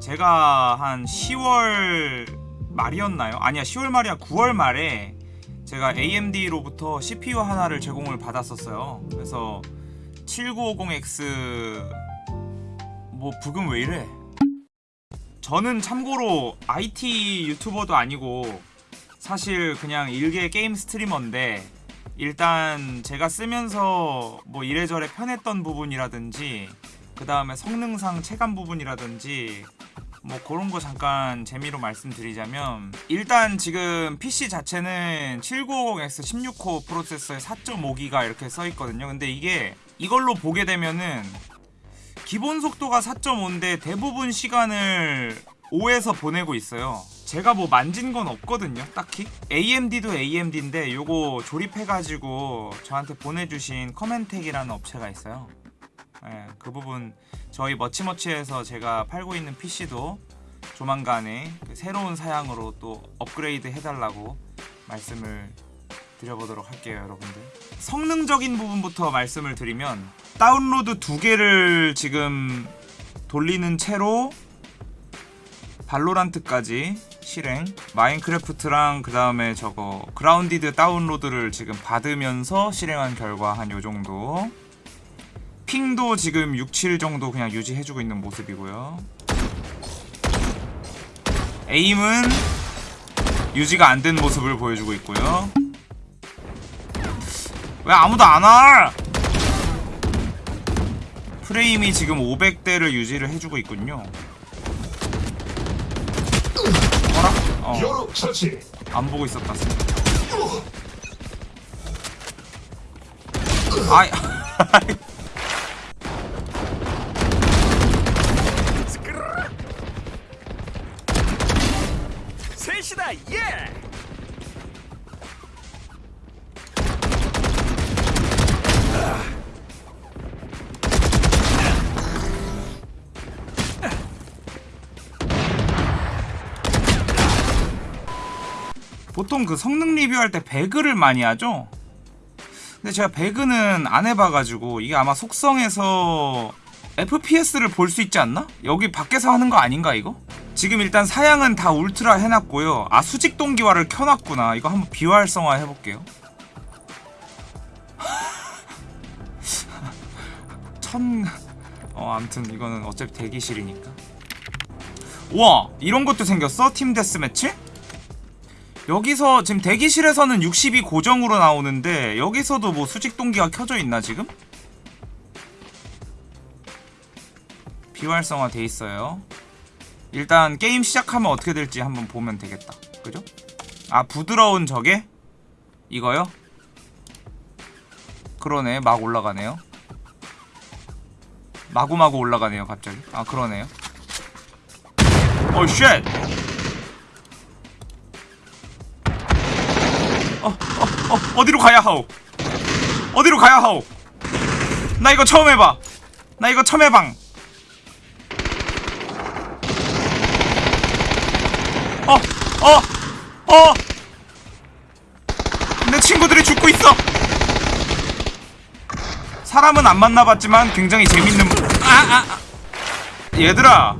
제가 한 10월 말이었나요? 아니야 10월 말이야 9월 말에 제가 AMD로부터 CPU 하나를 제공을 받았었어요 그래서 7950X 뭐 부금 왜 이래 저는 참고로 IT 유튜버도 아니고 사실 그냥 일개 게임 스트리머인데 일단 제가 쓰면서 뭐 이래저래 편했던 부분이라든지 그 다음에 성능상 체감 부분이라든지 뭐 그런 거 잠깐 재미로 말씀드리자면 일단 지금 PC 자체는 7950X 16코 프로세서에 4.5기가 이렇게 써 있거든요. 근데 이게 이걸로 보게 되면은 기본 속도가 4.5인데 대부분 시간을 5에서 보내고 있어요. 제가 뭐 만진 건 없거든요, 딱히. AMD도 AMD인데 요거 조립해가지고 저한테 보내주신 커멘텍이라는 업체가 있어요. 예, 그 부분 저희 머치머치에서 제가 팔고 있는 PC도 조만간에 그 새로운 사양으로 또 업그레이드 해달라고 말씀을 드려보도록 할게요 여러분들. 성능적인 부분부터 말씀을 드리면 다운로드 두 개를 지금 돌리는 채로 발로란트까지 실행 마인크래프트랑 그 다음에 저거 그라운디드 다운로드를 지금 받으면서 실행한 결과 한 요정도 핑도 지금 6, 7 정도 그냥 유지해주고 있는 모습이고요. 에임은 유지가 안 된 모습을 보여주고 있고요. 왜 아무도 안 와? 프레임이 지금 500대를 유지를 해주고 있군요. 어라? 어, 안 보고 있었다. 아이 보통 그 성능 리뷰할 때 배그를 많이 하죠? 근데 제가 배그는 안 해봐가지고 이게 아마 속성에서 FPS를 볼 수 있지 않나? 여기 밖에서 하는 거 아닌가 이거? 지금 일단 사양은 다 울트라 해놨고요 아 수직 동기화를 켜놨구나 이거 한번 비활성화 해볼게요 천... 어 암튼 이거는 어차피 대기실이니까 우와 이런 것도 생겼어? 팀 데스매치? 여기서 지금 대기실에서는 60이 고정으로 나오는데 여기서도 뭐 수직 동기가 켜져 있나 지금? 비활성화 돼 있어요. 일단 게임 시작하면 어떻게 될지 한번 보면 되겠다. 그죠? 아 부드러운 저게? 이거요? 그러네 막 올라가네요. 마구마구 올라가네요 갑자기. 아 그러네요. 어 shit! 어, 어, 어, 어디로 가야 하오? 어디로 가야 하오? 나 이거 처음 해봐. 나 이거 처음 해봐. 어, 어, 어. 내 친구들이 죽고 있어. 사람은 안 만나봤지만 굉장히 재밌는. 아, 아, 아. 얘들아,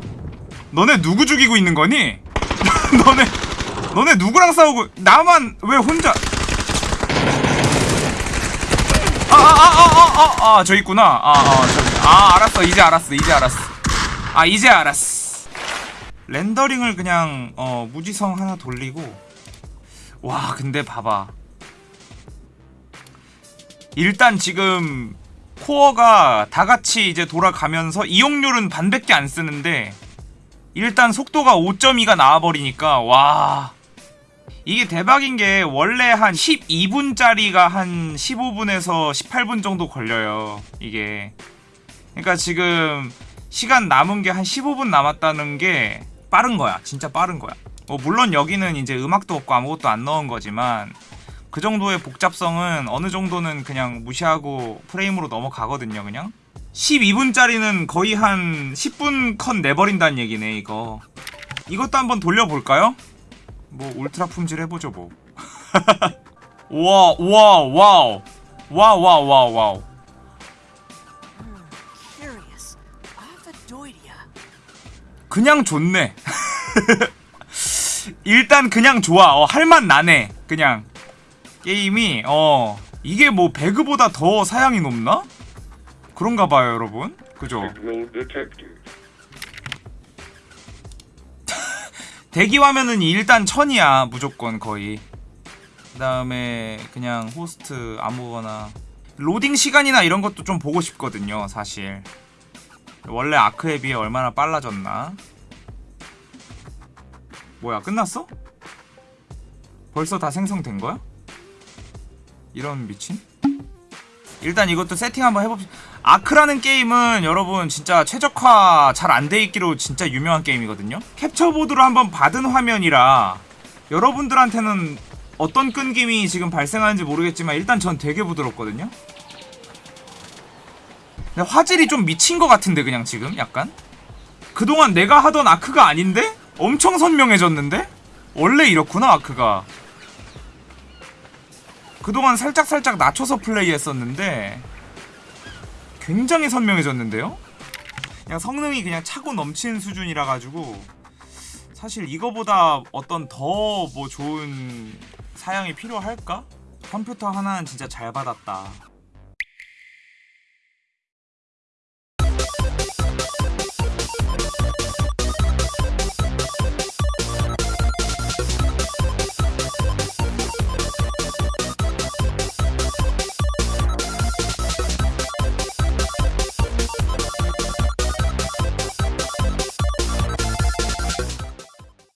너네 누구 죽이고 있는 거니? 너네, 너네 누구랑 싸우고? 나만 왜 혼자? 아아아아아아 저 있구나. 아, 아, 저, 아 알았어 이제 알았어 이제 알았어. 아 이제 알았어. 렌더링을 그냥 어 무지성 하나 돌리고 와 근데 봐봐. 일단 지금 코어가 다 같이 이제 돌아가면서 이용률은 반밖에 안 쓰는데 일단 속도가 5.2가 나와버리니까 와 이게 대박인 게 원래 한 12분짜리가 한 15분에서 18분 정도 걸려요 이게. 그러니까 지금 시간 남은 게 한 15분 남았다는 게 빠른 거야 진짜 빠른 거야. 뭐 물론 여기는 이제 음악도 없고 아무것도 안 넣은 거지만 그 정도의 복잡성은 어느 정도는 그냥 무시하고 프레임으로 넘어가거든요 그냥. 12분짜리는 거의 한 10분 컷 내버린다는 얘기네 이거. 이것도 한번 돌려볼까요? 뭐 울트라 품질 해보죠 뭐 우와 우와 와우 와우 와우 와우 와우. 그냥 좋네. 일단 그냥 좋아. 어, 할맛 나네. 그냥 게임이 어 이게 뭐 배그보다 더 사양이 높나? 그런가 봐요, 여러분. 그죠? 대기 화면은 일단 천이야 무조건 거의 그 다음에 그냥 호스트 아무거나 로딩 시간이나 이런 것도 좀 보고 싶거든요 사실 원래 아크에 비해 얼마나 빨라졌나 뭐야 끝났어? 벌써 다 생성된 거야? 이런 미친? 일단 이것도 세팅 한번 해봅시다 아크라는 게임은 여러분 진짜 최적화 잘 안 돼 있기로 진짜 유명한 게임이거든요 캡처보드로 한번 받은 화면이라 여러분들한테는 어떤 끊김이 지금 발생하는지 모르겠지만 일단 전 되게 부드럽거든요 근데 화질이 좀 미친 것 같은데 그냥 지금 약간 그동안 내가 하던 아크가 아닌데? 엄청 선명해졌는데? 원래 이렇구나 아크가 그동안 살짝살짝 낮춰서 플레이했었는데 굉장히 선명해졌는데요? 그냥 성능이 그냥 차고 넘치는 수준이라 가지고 사실 이거보다 어떤 더 뭐 좋은 사양이 필요할까? 컴퓨터 하나는 진짜 잘 받았다.